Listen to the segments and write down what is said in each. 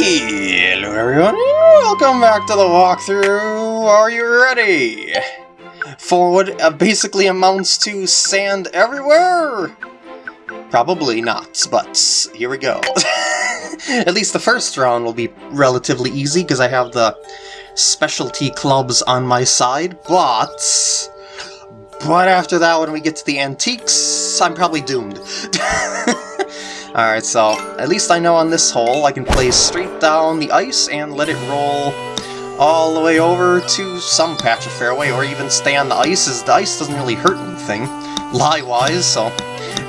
Hello everyone, welcome back to the walkthrough. Are you ready? For what uh, basically amounts to sand everywhere? Probably not, but here we go. At least the first round will be relatively easy because I have the specialty clubs on my side, but... But after that, when we get to the antiques, I'm probably doomed. Alright, so at least I know on this hole I can play straight down the ice and let it roll all the way over to some patch of fairway, or even stay on the ice, as the ice doesn't really hurt anything, lie-wise, so...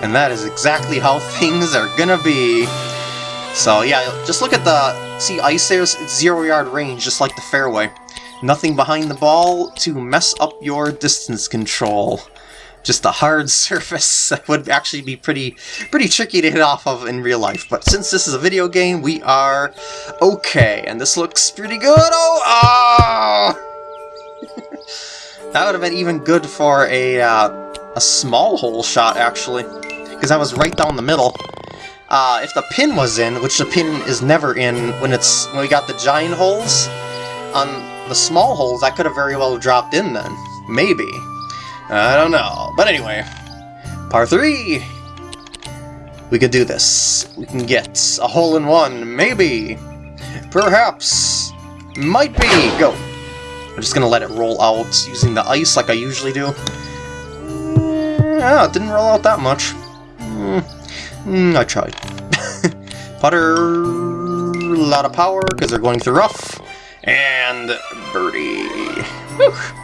And that is exactly how things are gonna be. So yeah, just look at the... See, ice there's zero-yard range, just like the fairway. Nothing behind the ball to mess up your distance control just a hard surface that would actually be pretty pretty tricky to hit off of in real life. But since this is a video game, we are okay, and this looks pretty good. Oh, oh! that would have been even good for a uh, a small hole shot actually, because I was right down the middle. Uh, if the pin was in, which the pin is never in when it's when we got the giant holes, on the small holes, I could have very well dropped in then. Maybe. I don't know. But anyway, par 3! We could do this. We can get a hole-in-one, maybe. Perhaps. Might be. Go. I'm just gonna let it roll out using the ice like I usually do. Yeah, it didn't roll out that much. Mm, I tried. Putter, a lot of power because they're going through rough, and birdie. Whew.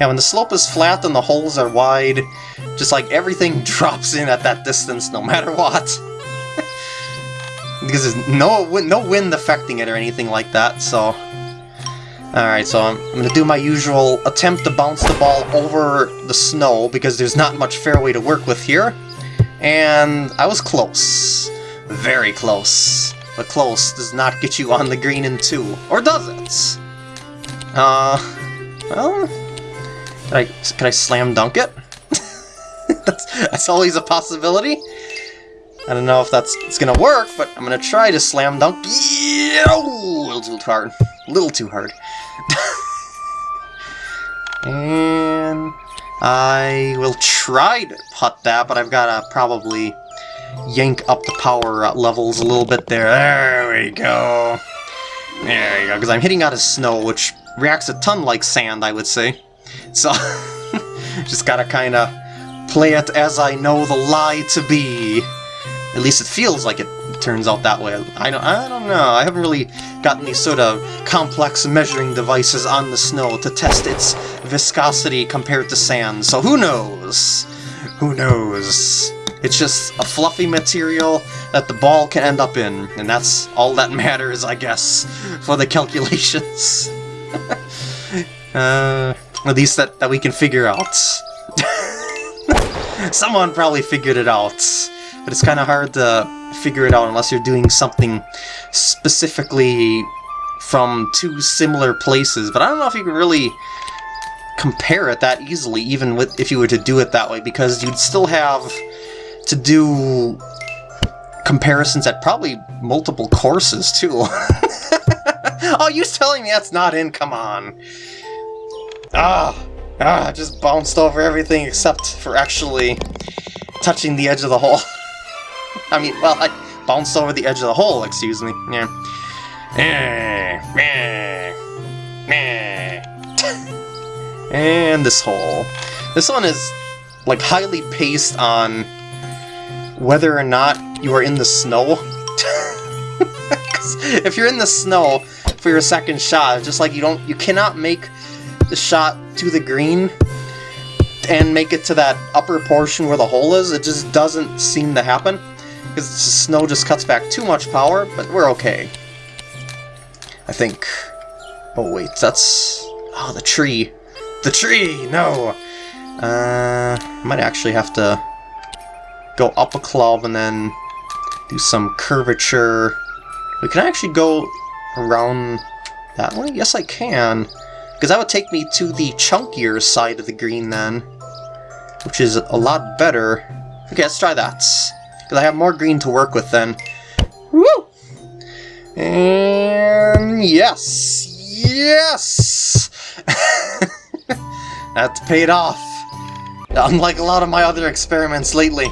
Yeah, when the slope is flat and the holes are wide, just like everything drops in at that distance no matter what. because there's no, no wind affecting it or anything like that, so... Alright, so I'm, I'm to do my usual attempt to bounce the ball over the snow, because there's not much fairway to work with here. And I was close. Very close. But close does not get you on the green in two. Or does it? Uh, well, can I, can I slam dunk it? that's, that's always a possibility. I don't know if that's it's gonna work, but I'm gonna try to slam dunk. Yeah, oh, a little too hard. A little too hard. and I will try to putt that, but I've gotta probably yank up the power uh, levels a little bit there. There we go. There you go, because I'm hitting out of snow, which reacts a ton like sand, I would say. So, just gotta kinda play it as I know the lie to be. At least it feels like it turns out that way. I don't, I don't know. I haven't really gotten any sort of complex measuring devices on the snow to test its viscosity compared to sand, so who knows? Who knows? It's just a fluffy material that the ball can end up in, and that's all that matters, I guess, for the calculations. uh... At least that, that we can figure out. Someone probably figured it out, but it's kind of hard to figure it out unless you're doing something specifically from two similar places. But I don't know if you can really compare it that easily, even with if you were to do it that way, because you'd still have to do comparisons at probably multiple courses, too. oh, you're telling me that's not in? Come on. Ah! Ah, I just bounced over everything except for actually touching the edge of the hole. I mean, well, I bounced over the edge of the hole, excuse me. Yeah. and this hole. This one is, like, highly paced on whether or not you are in the snow. if you're in the snow for your second shot, just like you don't, you cannot make shot to the green and make it to that upper portion where the hole is, it just doesn't seem to happen. Because the snow just cuts back too much power, but we're okay. I think. Oh wait, that's... Oh, the tree. The tree! No! Uh, I might actually have to go up a club and then do some curvature. We can actually go around that way? Yes, I can. Because that would take me to the chunkier side of the green then. Which is a lot better. Okay, let's try that. Because I have more green to work with then. Woo! And yes! Yes! That's paid off. Unlike a lot of my other experiments lately.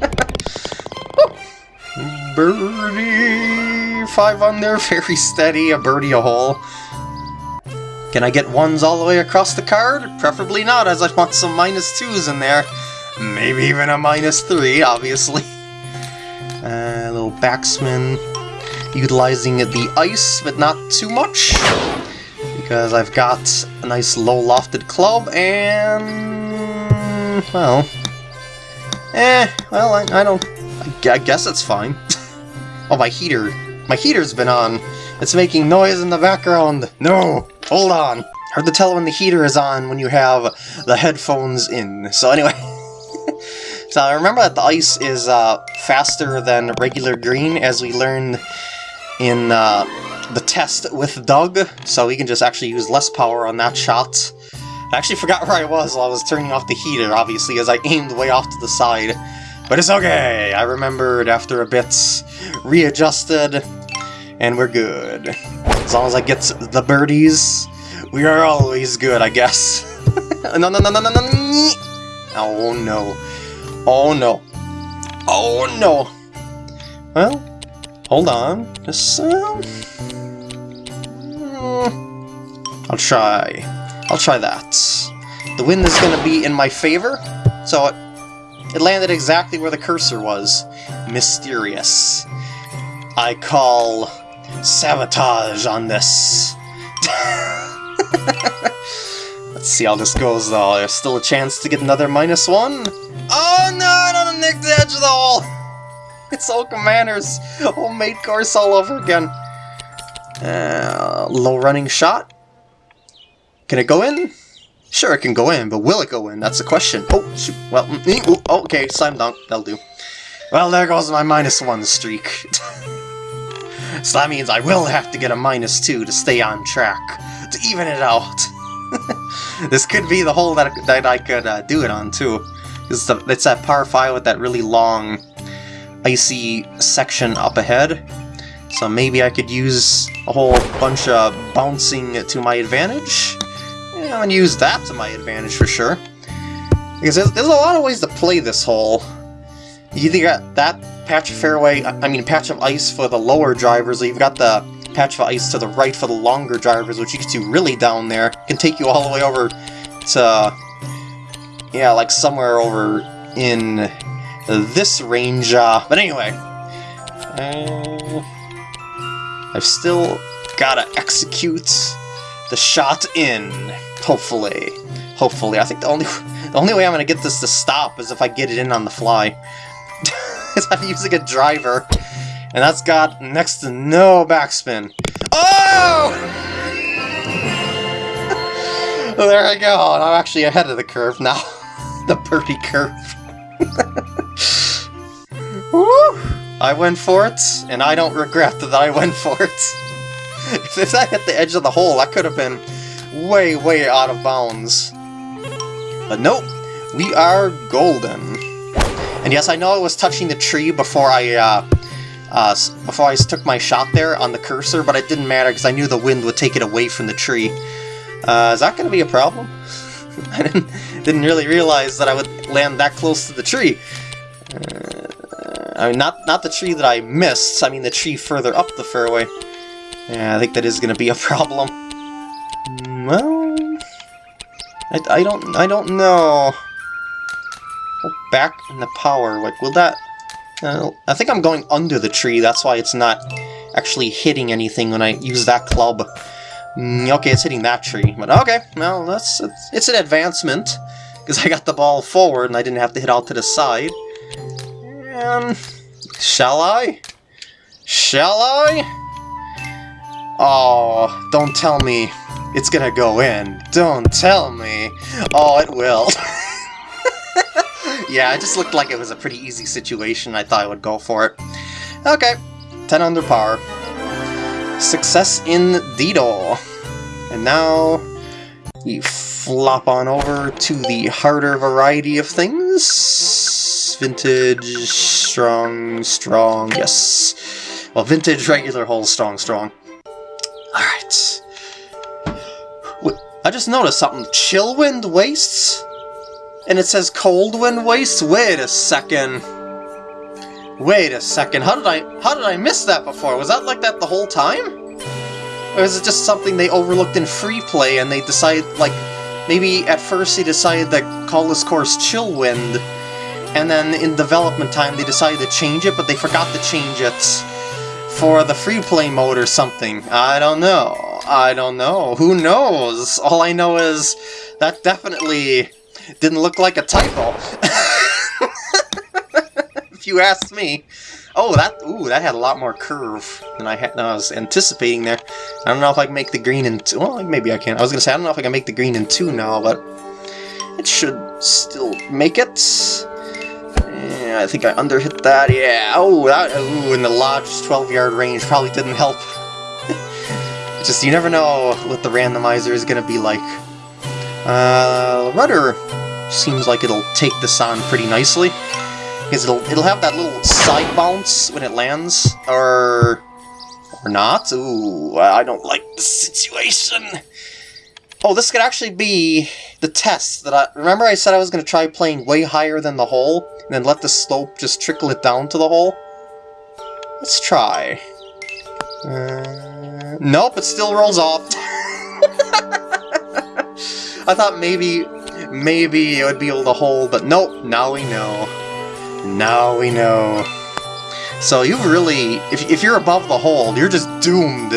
birdie! Five under, very steady, a birdie a hole. Can I get ones all the way across the card? Preferably not, as I want some minus twos in there. Maybe even a minus three, obviously. Uh, a little backspin, utilizing the ice, but not too much. Because I've got a nice low lofted club, and... well... Eh, well, I, I don't... I guess it's fine. oh, my heater. My heater's been on. It's making noise in the background. No! Hold on. Hard to tell when the heater is on when you have the headphones in. So anyway... so I remember that the ice is uh, faster than regular green, as we learned in uh, the test with Doug, so we can just actually use less power on that shot. I actually forgot where I was while I was turning off the heater, obviously, as I aimed way off to the side. But it's okay, I remembered after a bit, readjusted, and we're good. As long as I get the birdies, we are always good, I guess. no, no, no, no, no, no, Oh no. Oh no. Oh no. Well, hold on. Just, uh, I'll try. I'll try that. The wind is going to be in my favor, so it, it landed exactly where the cursor was. Mysterious. I call sabotage on this. Let's see how this goes, though. There's still a chance to get another minus one. Oh no, I nick the edge of the hole! It's all Commander's homemade course all over again. Uh, low running shot. Can it go in? Sure, it can go in, but will it go in? That's the question. Oh, shoot. Well, mm, oh, okay, slam dunk. That'll do. Well, there goes my minus one streak. so that means I will have to get a minus two to stay on track, to even it out. this could be the hole that, that I could uh, do it on, too. It's, the, it's that par 5 with that really long, icy section up ahead. So maybe I could use a whole bunch of bouncing to my advantage? Yeah, I'm gonna use that to my advantage for sure. Because there's, there's a lot of ways to play this hole. You either got that patch of fairway, I mean patch of ice for the lower drivers, you've got the patch of ice to the right for the longer drivers, which gets you really down there. Can take you all the way over to, yeah, like somewhere over in this range. Uh, but anyway, uh, I've still gotta execute the shot in. Hopefully. Hopefully. I think the only the only way I'm gonna get this to stop is if I get it in on the fly. I'm using a driver. And that's got next to no backspin. Oh! there I go. I'm actually ahead of the curve now. the birdie curve. Woo! I went for it, and I don't regret that I went for it. if that hit the edge of the hole, that could have been way, way out of bounds. But nope, we are golden. And yes, I know I was touching the tree before I, uh, uh, before I took my shot there on the cursor, but it didn't matter because I knew the wind would take it away from the tree. Uh, is that going to be a problem? I didn't, didn't really realize that I would land that close to the tree. Uh, I mean, not, not the tree that I missed, I mean the tree further up the fairway. Yeah, I think that is going to be a problem. Well, I, I don't I don't know. Back in the power, like will that? Uh, I think I'm going under the tree. That's why it's not actually hitting anything when I use that club. Mm, okay, it's hitting that tree, but okay, well that's it's, it's an advancement because I got the ball forward and I didn't have to hit out to the side. And shall I? Shall I? Oh, don't tell me it's gonna go in. Don't tell me. Oh, it will. Yeah, it just looked like it was a pretty easy situation. I thought I would go for it. Okay, 10 under par. Success in Deedle. And now we flop on over to the harder variety of things. Vintage, strong, strong, yes. Well, vintage, regular, hole, strong, strong. Alright. I just noticed something. Chillwind Wastes? And it says Coldwind Waste? Wait a second. Wait a second, how did I how did I miss that before? Was that like that the whole time? Or is it just something they overlooked in free play and they decided like maybe at first they decided to call this course Chillwind and then in development time they decided to change it but they forgot to change it for the free play mode or something. I don't know. I don't know. Who knows? All I know is that definitely didn't look like a typo. if you ask me. Oh, that ooh, that had a lot more curve than I had. Than I was anticipating there. I don't know if I can make the green in two. Well, maybe I can. I was gonna say I don't know if I can make the green in two now, but it should still make it. Yeah, I think I underhit that. Yeah. Oh, that ooh, in the lodge 12 yard range probably didn't help. Just you never know what the randomizer is gonna be like. Uh, rudder seems like it'll take this on pretty nicely because it'll it'll have that little side bounce when it lands, or or not. Ooh, I don't like the situation. Oh, this could actually be the test that I remember. I said I was going to try playing way higher than the hole, and then let the slope just trickle it down to the hole. Let's try. Uh, nope, it still rolls off. I thought maybe, maybe it would be able to hold, but nope, now we know. Now we know. So you really, if, if you're above the hole, you're just doomed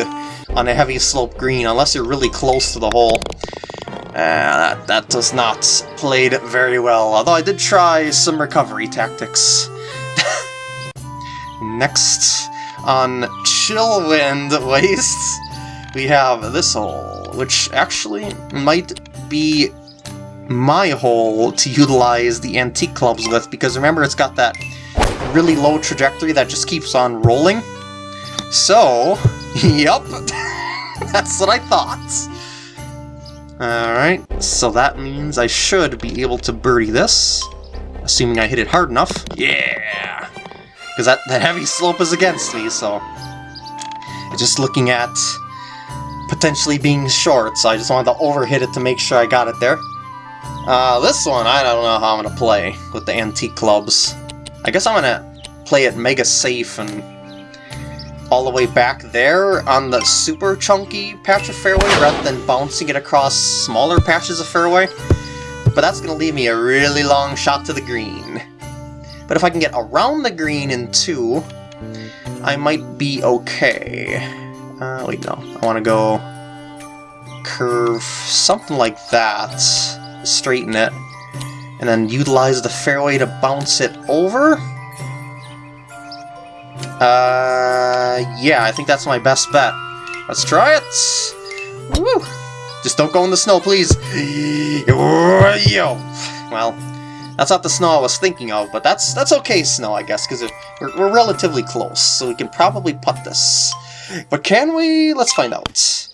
on a heavy slope green, unless you're really close to the hole. Uh, that, that does not played very well, although I did try some recovery tactics. Next, on Chillwind Wastes, we have this hole, which actually might be my hole to utilize the antique clubs with, because remember it's got that really low trajectory that just keeps on rolling. So, yep, that's what I thought. Alright, so that means I should be able to birdie this, assuming I hit it hard enough. Yeah! Because that, that heavy slope is against me, so... Just looking at potentially being short, so I just wanted to overhit it to make sure I got it there. Uh, this one, I don't know how I'm to play with the antique clubs. I guess I'm to play it mega safe and all the way back there on the super chunky patch of fairway rather than bouncing it across smaller patches of fairway. But that's going to leave me a really long shot to the green. But if I can get around the green in two, I might be okay. Uh, wait, no. I want to go curve something like that straighten it, and then utilize the fairway to bounce it over? Uh, yeah, I think that's my best bet. Let's try it! Woo! Just don't go in the snow, please! Yo! Well, that's not the snow I was thinking of, but that's that's okay snow, I guess, because we're, we're relatively close, so we can probably putt this. But can we? Let's find out.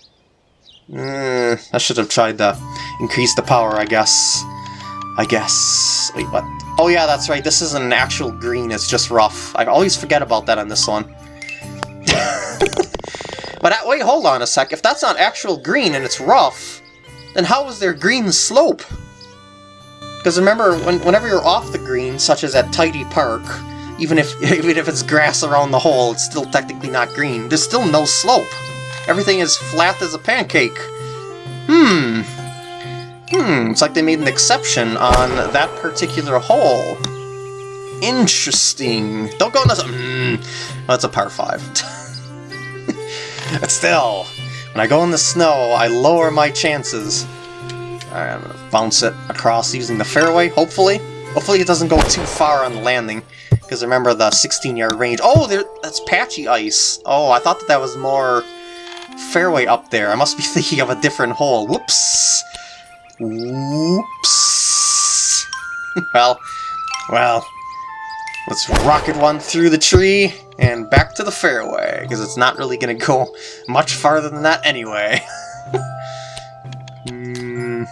Uh, I should have tried to increase the power, I guess. I guess. Wait, what? Oh yeah, that's right, this isn't an actual green, it's just rough. I always forget about that on this one. but uh, wait, hold on a sec. If that's not actual green and it's rough, then how is there green slope? Because remember, when, whenever you're off the green, such as at Tidy Park, even if even if it's grass around the hole, it's still technically not green. There's still no slope. Everything is flat as a pancake. Hmm. Hmm, it's like they made an exception on that particular hole. Interesting. Don't go in the... Hmm. That's a par 5. but still, when I go in the snow, I lower my chances. I'm gonna bounce it across using the fairway, hopefully. Hopefully it doesn't go too far on the landing. Because remember the 16-yard range. Oh, there, that's patchy ice. Oh, I thought that that was more fairway up there. I must be thinking of a different hole. Whoops! Whoops! well, well, let's rocket one through the tree and back to the fairway, because it's not really going to go much farther than that anyway. mm,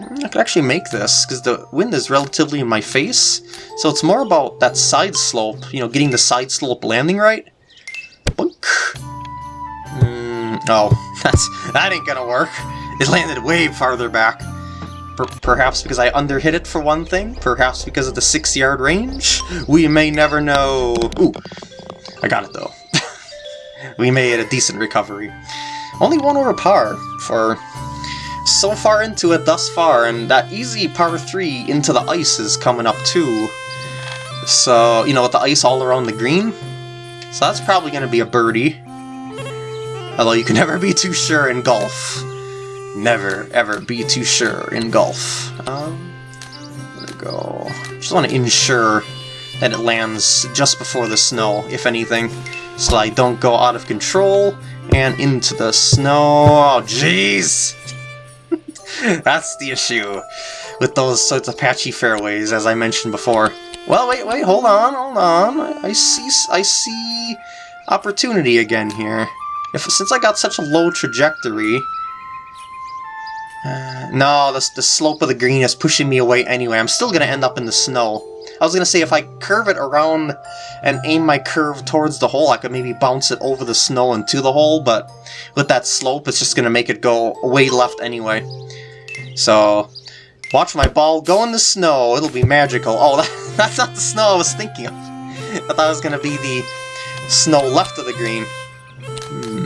I could actually make this, because the wind is relatively in my face, so it's more about that side slope, you know, getting the side slope landing right. Boink. Oh, that's that ain't gonna work. It landed way farther back. Per perhaps because I underhit it for one thing? Perhaps because of the six-yard range? We may never know. Ooh, I got it though. we made a decent recovery. Only one over par for so far into it thus far, and that easy par 3 into the ice is coming up too. So, you know, with the ice all around the green. So that's probably going to be a birdie. Although you can never be too sure in golf. Never, ever be too sure in golf. Um, I'm gonna go... Just want to ensure that it lands just before the snow, if anything. So I don't go out of control and into the snow. Oh, jeez! That's the issue with those sorts of patchy fairways, as I mentioned before. Well, wait, wait, hold on, hold on. I see, I see opportunity again here. If Since I got such a low trajectory... Uh, no, the, the slope of the green is pushing me away anyway. I'm still going to end up in the snow. I was going to say, if I curve it around and aim my curve towards the hole, I could maybe bounce it over the snow into the hole, but with that slope, it's just going to make it go way left anyway. So, watch my ball go in the snow. It'll be magical. Oh, that, that's not the snow I was thinking of. I thought it was going to be the snow left of the green. Hmm.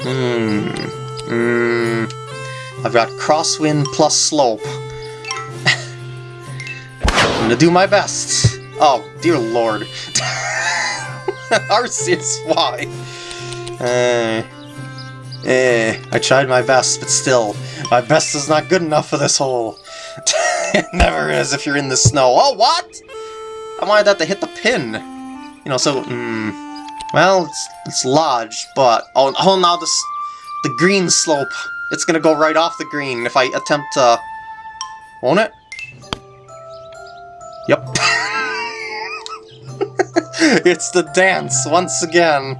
Hmm. Hmm. I've got crosswind plus slope. I'm gonna do my best. Oh, dear lord. Arceus, why? Uh, eh, I tried my best, but still, my best is not good enough for this hole. it never is if you're in the snow. Oh, what? I wanted that to hit the pin. You know, so, mm, well, it's, it's lodged, but, oh, oh, now this, the green slope, it's gonna go right off the green if I attempt to, won't it? Yep. it's the dance, once again.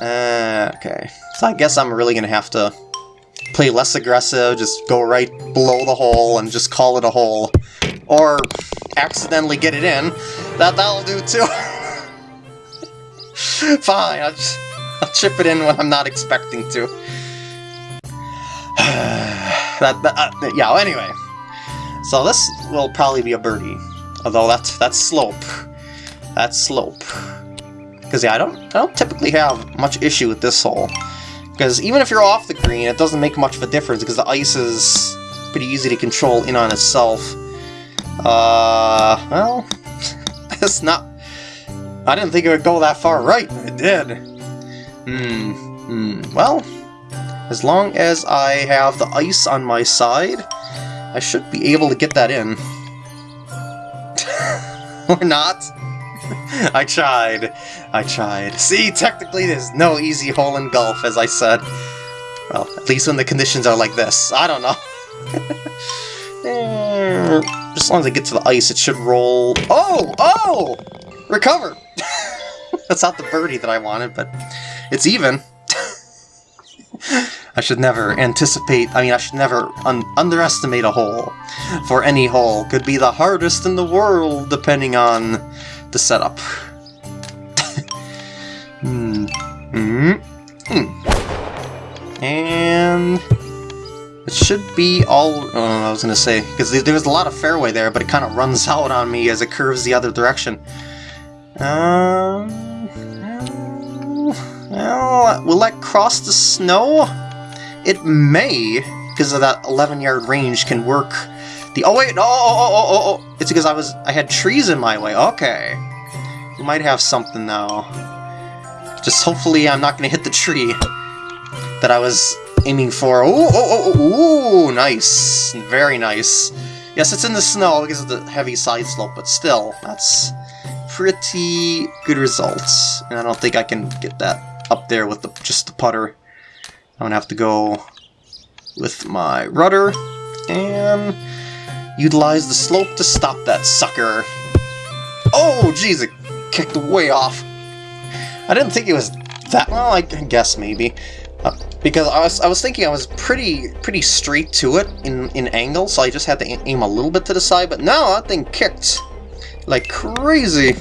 Uh, okay. So I guess I'm really gonna have to play less aggressive, just go right below the hole and just call it a hole. Or accidentally get it in. That, that'll do too. Fine, I'll, just, I'll chip it in when I'm not expecting to. that, that uh, yeah, anyway. So this will probably be a birdie. Although that's that's slope. That's slope. Because yeah, I don't I don't typically have much issue with this hole. Because even if you're off the green, it doesn't make much of a difference because the ice is pretty easy to control in on itself. Uh, well, it's not... I didn't think it would go that far right. It did. Hmm. Hmm. Well, as long as I have the ice on my side, I should be able to get that in. or not. I tried. I tried. See, technically there's no easy hole in golf, as I said. Well, at least when the conditions are like this. I don't know. As long as I get to the ice, it should roll... Oh! Oh! Recover! That's not the birdie that I wanted, but it's even. I should never anticipate, I mean, I should never un underestimate a hole. For any hole could be the hardest in the world, depending on the setup. hmm. Hmm. And... It should be all... Oh, I was going to say, because there was a lot of fairway there, but it kind of runs out on me as it curves the other direction. Um... Well, will that cross the snow? It may, because of that 11-yard range, can work the... Oh, wait! Oh, oh, oh, oh, oh! It's because I was... I had trees in my way. Okay. We might have something now. Just hopefully I'm not to hit the tree that I was aiming for. Oh, oh, oh, oh, ooh, nice. Very nice. Yes, it's in the snow because of the heavy side slope, but still, that's pretty good results. And I don't think I can get that up there with the just the putter. I'm gonna have to go with my rudder and utilize the slope to stop that sucker. Oh, jeez, it kicked way off. I didn't think it was that well. I guess maybe uh, because I was I was thinking I was pretty pretty straight to it in in angle, so I just had to aim a little bit to the side. But no, that thing kicked like crazy.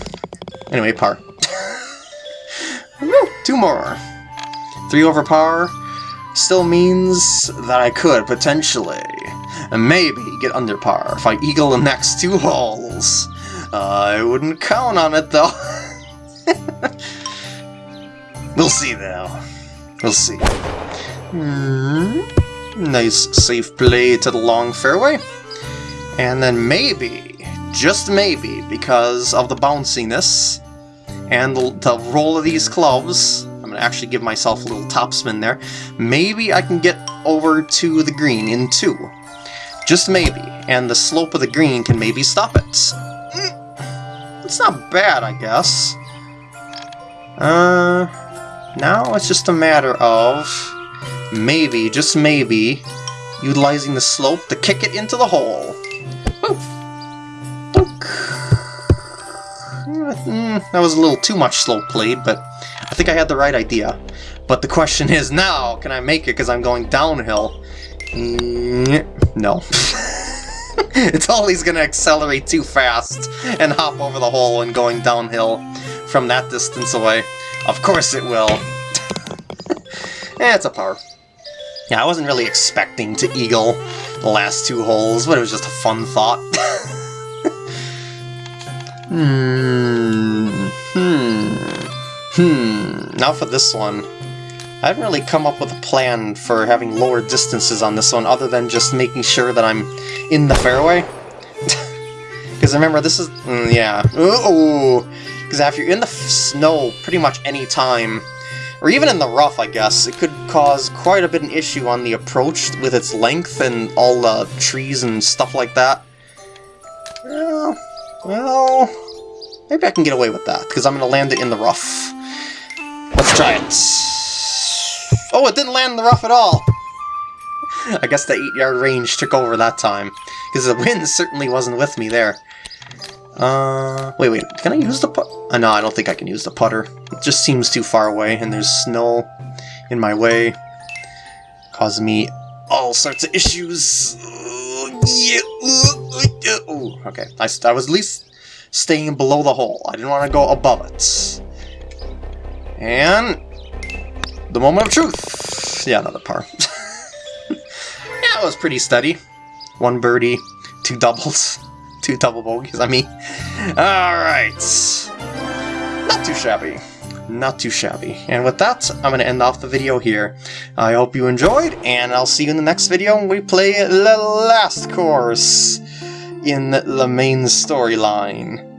Anyway, par. Two more. 3 over par still means that I could, potentially, maybe get under par if I eagle the next two holes. Uh, I wouldn't count on it, though. we'll see, though. We'll see. Mm. Nice safe play to the long fairway. And then maybe, just maybe, because of the bounciness and the, the roll of these clubs, I'm going to actually give myself a little topspin there, maybe I can get over to the green in two. Just maybe, and the slope of the green can maybe stop it. Mm, it's not bad, I guess. Uh, now it's just a matter of maybe, just maybe, utilizing the slope to kick it into the hole. Mm, that was a little too much slow played, but I think I had the right idea. But the question is now, can I make it because I'm going downhill? Mm, no. it's always going to accelerate too fast and hop over the hole and going downhill from that distance away. Of course it will. eh, it's a par. Yeah, I wasn't really expecting to eagle the last two holes, but it was just a fun thought. hmm. Hmm. Hmm. Now for this one. I haven't really come up with a plan for having lower distances on this one other than just making sure that I'm in the fairway. Because remember, this is... Mm, yeah. Ooh! Because if you're in the snow pretty much any time, or even in the rough, I guess, it could cause quite a bit of an issue on the approach with its length and all the trees and stuff like that. Well, well, maybe I can get away with that, because I'm going to land it in the rough. Let's try it. Oh, it didn't land in the rough at all! I guess the 8-yard range took over that time, because the wind certainly wasn't with me there. Uh, wait, wait, can I use the put? Uh, no, I don't think I can use the putter. It just seems too far away, and there's snow in my way. Causing me all sorts of issues. Ooh, okay, I, I was at least staying below the hole. I didn't want to go above it. And... The moment of truth! Yeah, another par. yeah, it was pretty steady. One birdie, two doubles two double bogeys, I mean. Alright. Not too shabby. Not too shabby. And with that, I'm going to end off the video here. I hope you enjoyed, and I'll see you in the next video when we play the last course in the main storyline.